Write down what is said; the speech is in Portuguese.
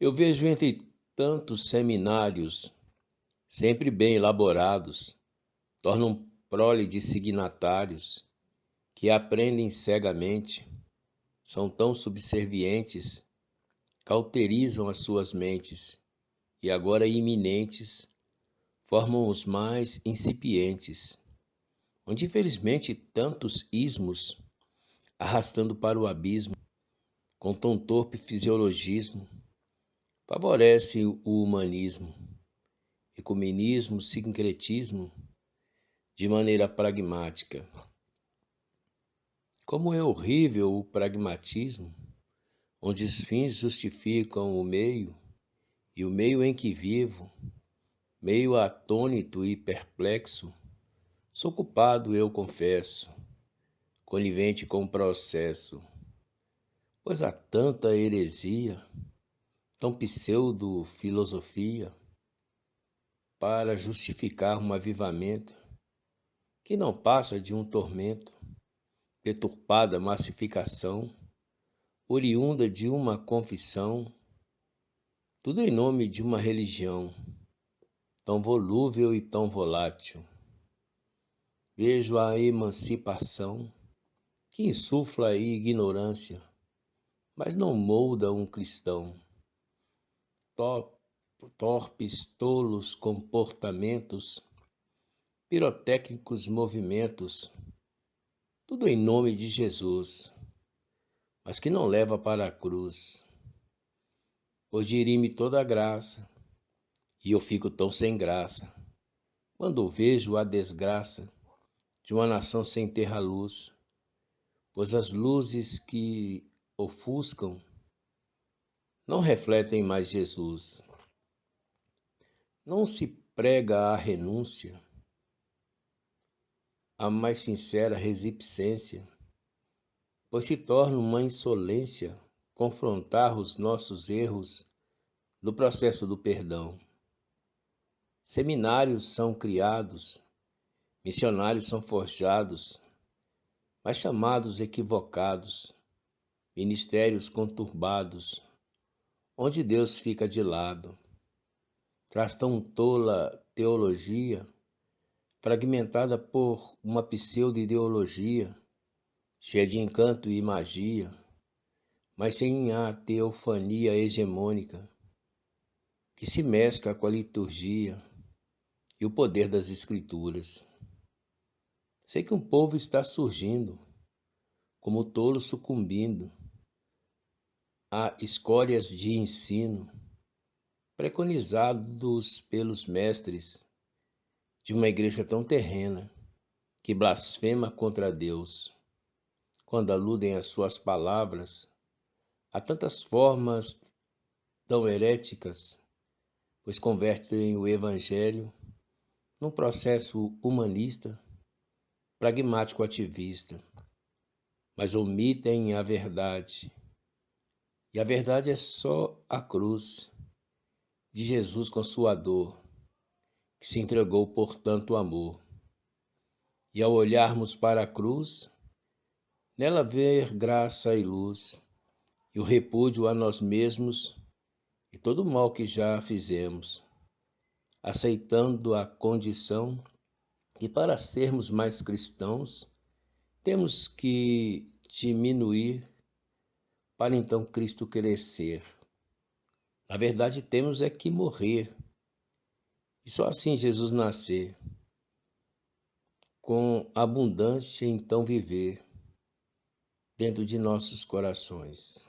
Eu vejo entre tantos seminários, sempre bem elaborados, tornam prole de signatários que aprendem cegamente, são tão subservientes, cauterizam as suas mentes e agora iminentes formam os mais incipientes, onde infelizmente tantos ismos arrastando para o abismo com tão torpe fisiologismo favorece o humanismo, ecumenismo, sincretismo de maneira pragmática. Como é horrível o pragmatismo, onde os fins justificam o meio, e o meio em que vivo, meio atônito e perplexo, sou culpado, eu confesso, conivente com o processo, pois há tanta heresia tão pseudo-filosofia para justificar um avivamento que não passa de um tormento, deturpada massificação, oriunda de uma confissão, tudo em nome de uma religião tão volúvel e tão volátil. Vejo a emancipação que insufla a ignorância, mas não molda um cristão torpes, tolos comportamentos, pirotécnicos movimentos, tudo em nome de Jesus, mas que não leva para a cruz. Hoje irime toda a graça, e eu fico tão sem graça, quando vejo a desgraça de uma nação sem terra luz, pois as luzes que ofuscam não refletem mais Jesus. Não se prega a renúncia, a mais sincera resipcência, pois se torna uma insolência confrontar os nossos erros no processo do perdão. Seminários são criados, missionários são forjados, mas chamados equivocados, ministérios conturbados, onde Deus fica de lado. Traz tão tola teologia, fragmentada por uma pseudo-ideologia, cheia de encanto e magia, mas sem a teofania hegemônica, que se mescla com a liturgia e o poder das Escrituras. Sei que um povo está surgindo, como tolo sucumbindo, a escórias de ensino preconizados pelos mestres de uma igreja tão terrena que blasfema contra Deus, quando aludem às suas palavras a tantas formas tão heréticas, pois convertem o evangelho num processo humanista, pragmático ativista, mas omitem a verdade e a verdade é só a cruz de Jesus com sua dor, que se entregou por tanto amor. E ao olharmos para a cruz, nela ver graça e luz, e o repúdio a nós mesmos e todo o mal que já fizemos, aceitando a condição que para sermos mais cristãos temos que diminuir para então Cristo crescer. Na verdade, temos é que morrer. E só assim Jesus nascer. Com abundância, então viver dentro de nossos corações.